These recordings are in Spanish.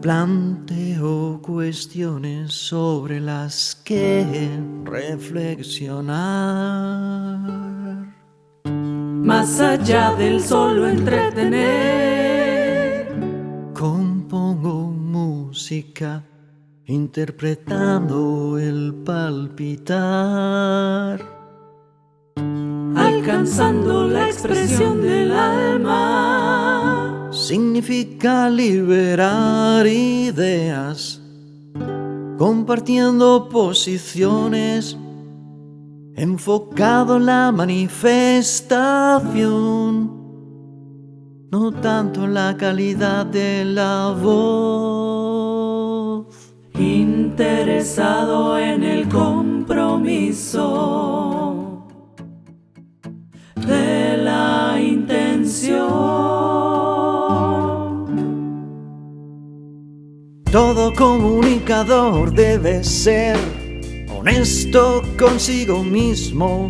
Planteo cuestiones sobre las que reflexionar. Más allá del solo entretener. Compongo música interpretando el palpitar. Alcanzando la expresión del alma significa liberar ideas, compartiendo posiciones, enfocado en la manifestación, no tanto en la calidad de la voz. Interesado en el compromiso Todo comunicador debe ser honesto consigo mismo.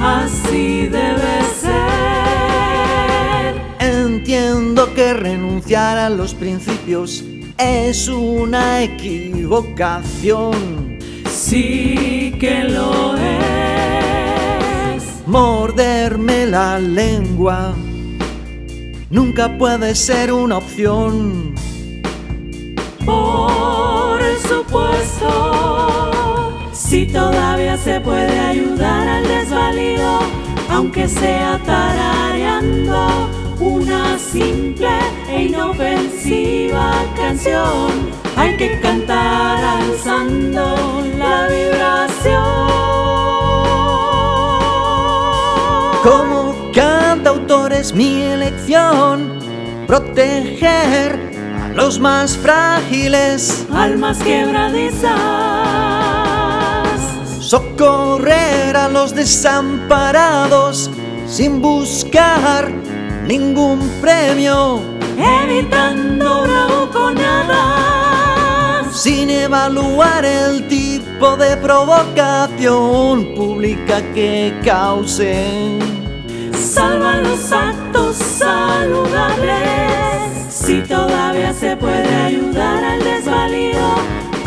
Así debe ser. Entiendo que renunciar a los principios es una equivocación. Sí que lo es. Morderme la lengua nunca puede ser una opción. Por supuesto, si todavía se puede ayudar al desvalido, aunque sea tarareando una simple e inofensiva canción, hay que cantar alzando la vibración. Como cantautor es mi elección, proteger los más frágiles, almas quebradizas, socorrer a los desamparados sin buscar ningún premio, evitando nada, sin evaluar el tipo de provocación pública que cause. Salva los actos saludables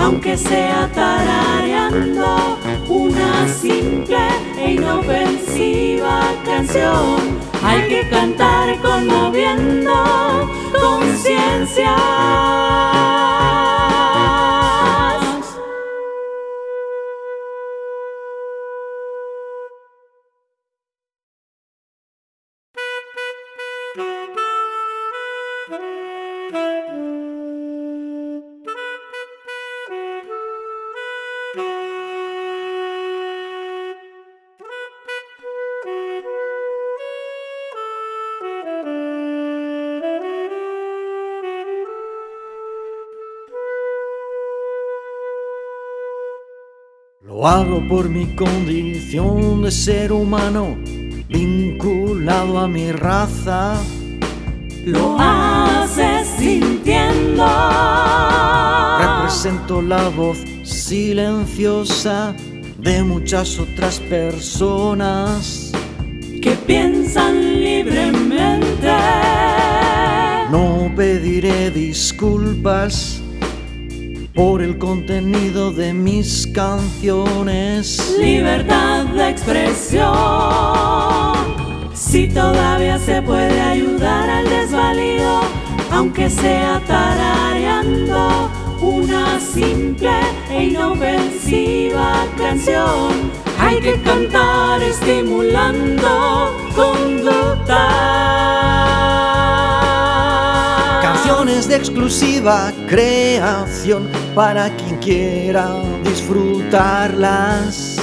aunque sea tarareando una simple e inofensiva canción, hay que cantar conmoviendo conciencia. Lo hago por mi condición de ser humano, vinculado a mi raza. Lo haces sintiendo. Represento la voz silenciosa de muchas otras personas que piensan libremente. No pediré disculpas por el contenido de mis canciones. Libertad de expresión. Si todavía se puede ayudar al desvalido, aunque sea tarareando una simple e inofensiva canción, hay que cantar estimulando conducta de exclusiva creación para quien quiera disfrutarlas.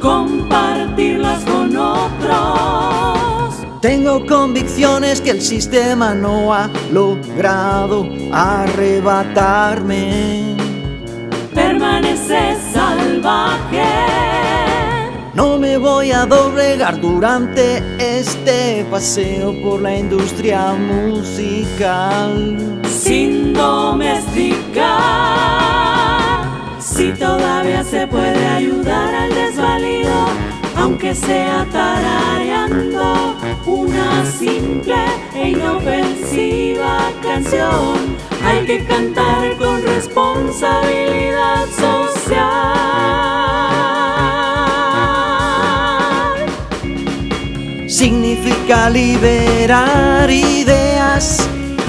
Compartirlas con otros. Tengo convicciones que el sistema no ha logrado arrebatarme. Permanece salvaje no me voy a doblegar durante este paseo por la industria musical. Sin domesticar, si todavía se puede ayudar al desvalido, aunque sea tarareando una simple e inofensiva canción, hay que cantar con responsabilidad Significa liberar ideas,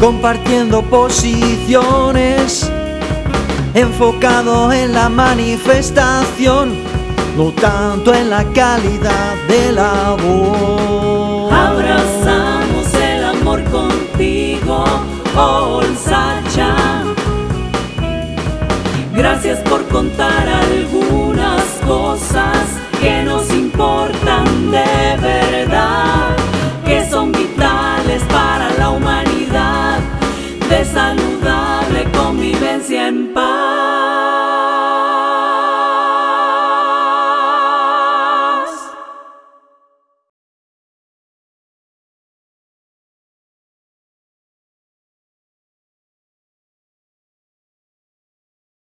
compartiendo posiciones, enfocado en la manifestación, no tanto en la calidad de la. Abrazamos el amor contigo, All Sacha. Gracias por contar